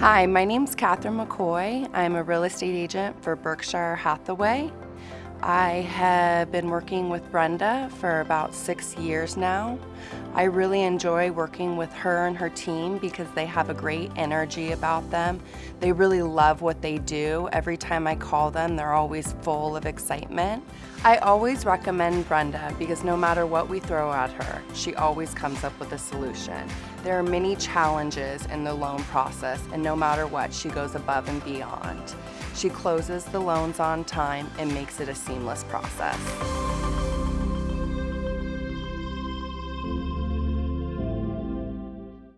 Hi, my name's Catherine McCoy. I'm a real estate agent for Berkshire Hathaway. I have been working with Brenda for about six years now. I really enjoy working with her and her team because they have a great energy about them. They really love what they do. Every time I call them, they're always full of excitement. I always recommend Brenda because no matter what we throw at her, she always comes up with a solution. There are many challenges in the loan process and no matter what, she goes above and beyond. She closes the loans on time and makes it a seamless process.